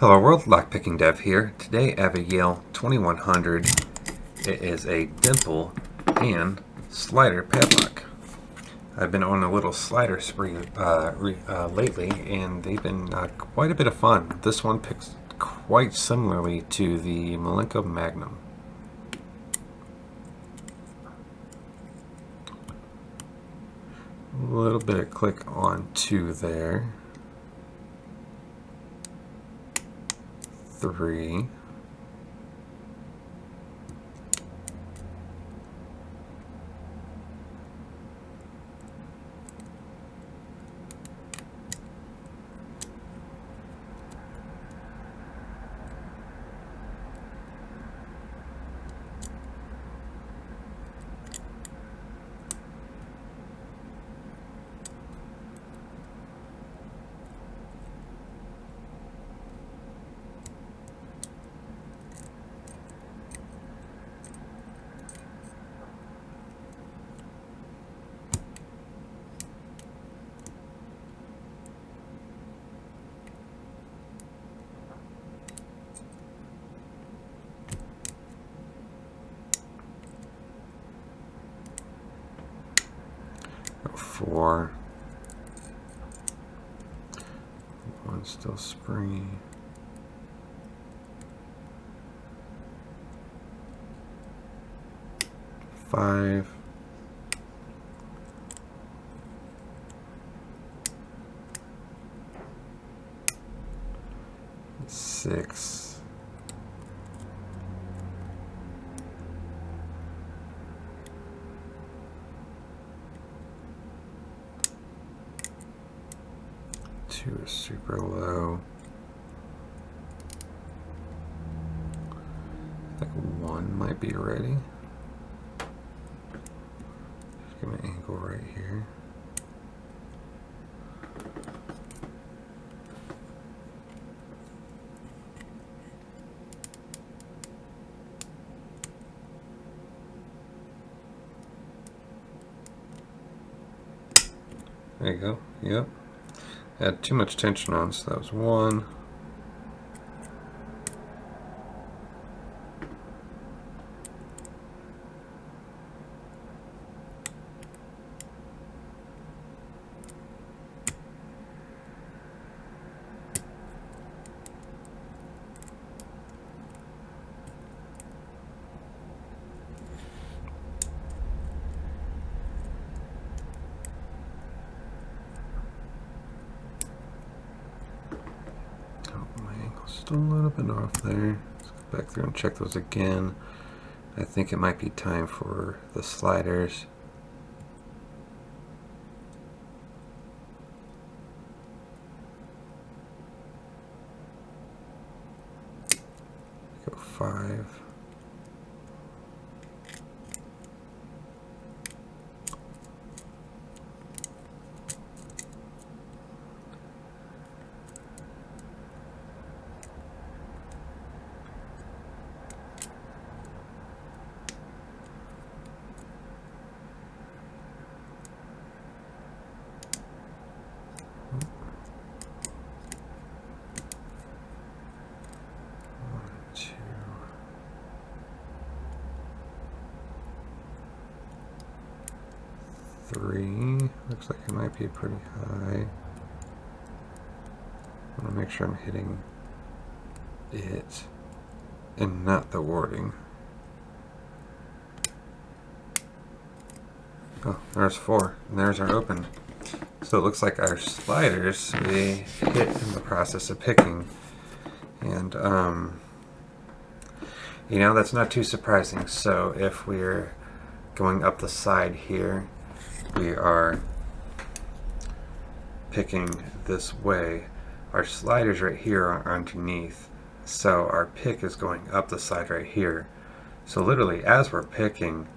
Hello world, Lockpicking Dev here. Today I have a Yale 2100. It is a dimple and slider padlock. I've been on a little slider spree uh, uh, lately and they've been uh, quite a bit of fun. This one picks quite similarly to the Malenko Magnum. A little bit of click on two there. Three. Four. One still springy. Five. Six. Two is super low. Like one might be ready. Just give an angle right here. There you go. Yep. Had too much tension on, so that was one. Just a little bit off there. Let's go back through and check those again. I think it might be time for the sliders. Go five. three. Looks like it might be pretty high. I want to make sure I'm hitting it and not the warding. Oh, there's four. And there's our open. So it looks like our sliders, we hit in the process of picking. And, um, you know, that's not too surprising. So if we're going up the side here, we are picking this way, our sliders right here are underneath. So our pick is going up the side right here. So literally as we're picking,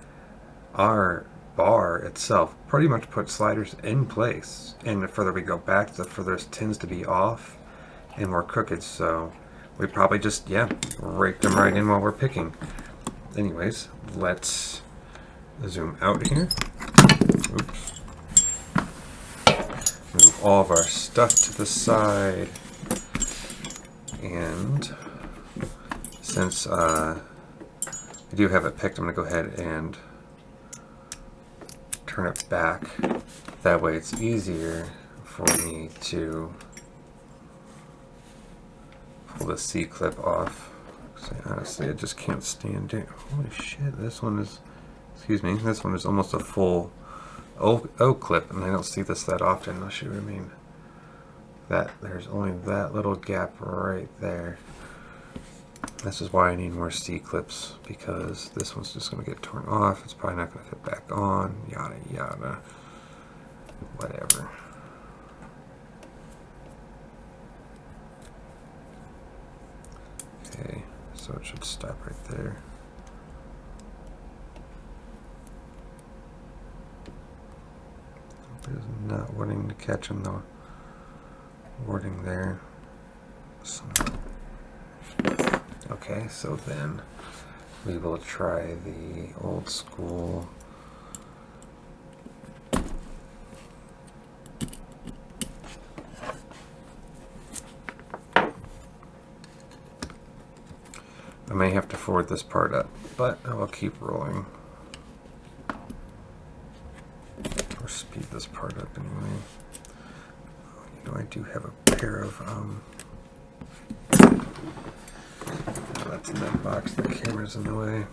our bar itself pretty much puts sliders in place. And the further we go back, the further it tends to be off and more crooked. So we probably just, yeah, rake them right in while we're picking. Anyways, let's zoom out here. Oops. Move all of our stuff to the side. And since uh, I do have it picked, I'm going to go ahead and turn it back. That way it's easier for me to pull the C-clip off. honestly, I just can't stand it. Holy shit, this one is, excuse me, this one is almost a full O, o clip, and I don't see this that often. I'll show you what I mean. That, there's only that little gap right there. This is why I need more C-clips, because this one's just going to get torn off. It's probably not going to fit back on, yada yada. Whatever. Okay, so it should stop right there. Is not wanting to catch in the warding there. So, okay, so then we will try the old school I may have to forward this part up, but I will keep rolling. Or speed this part up anyway. You I do have a pair of, um, that's in that box, the camera's in the way.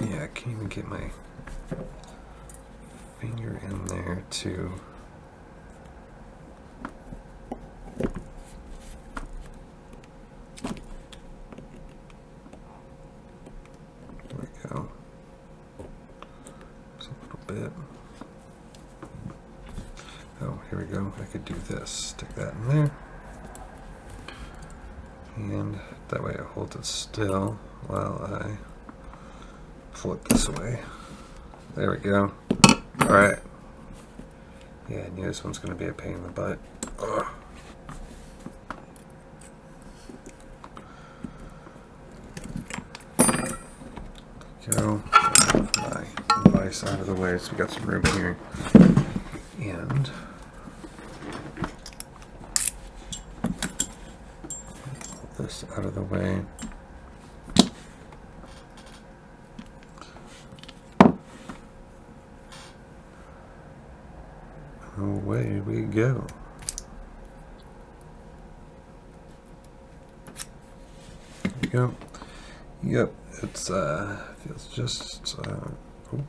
Yeah, I can't even get my finger in there to stick that in there. And that way it holds it still while I pull it this way. There we go. Alright. Yeah, I knew this one's going to be a pain in the butt. Ugh. Go. My device out of the way so we got some room here. And this out of the way. Away we go. There we go. Yep, it's uh feels just uh oh.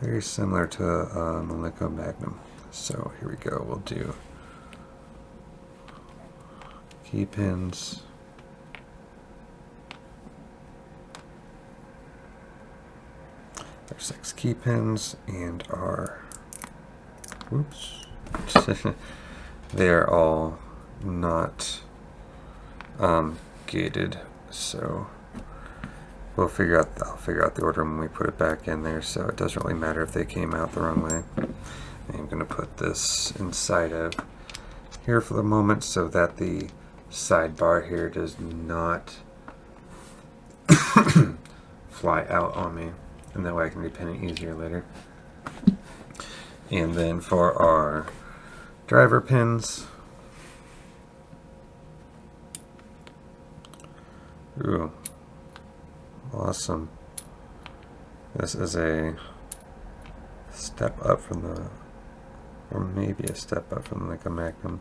very similar to uh, Malenko Magnum. So here we go. We'll do key pins. Our six key pins and our whoops. they are all not um, gated, so we'll figure out I'll figure out the order when we put it back in there so it doesn't really matter if they came out the wrong way. I'm going to put this inside of here for the moment so that the sidebar here does not fly out on me and that way I can repin it easier later. And then for our driver pins, ooh, awesome. This is a step up from the or maybe a step up from like a.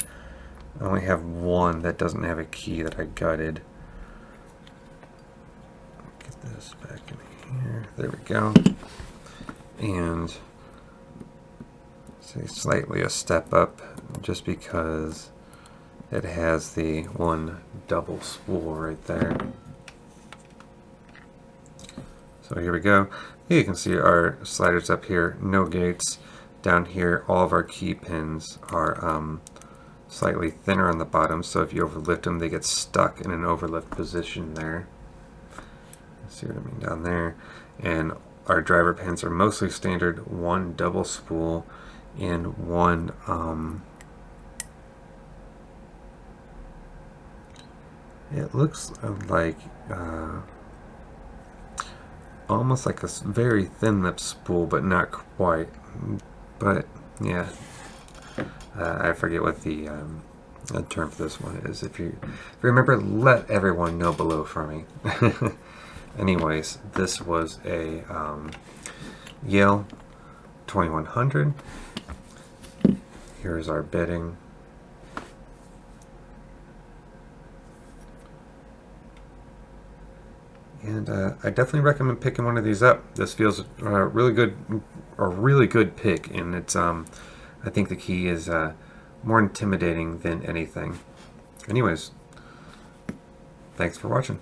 I only have one that doesn't have a key that I gutted. Get this back in here. There we go. And say slightly a step up just because it has the one double spool right there. So here we go. You can see our sliders up here, no gates down here, all of our key pins are um, slightly thinner on the bottom, so if you overlift them, they get stuck in an overlift position there. See what I mean down there. And our driver pins are mostly standard, one double spool and one um, it looks like uh, almost like a very thin lip spool, but not quite. But yeah, uh, I forget what the, um, the term for this one is. If you, if you remember, let everyone know below for me. Anyways, this was a um, Yale 2100. Here's our bitting. And uh, I definitely recommend picking one of these up. This feels uh, really good, a really good pick, and it's um, I think the key is uh, more intimidating than anything. Anyways, thanks for watching.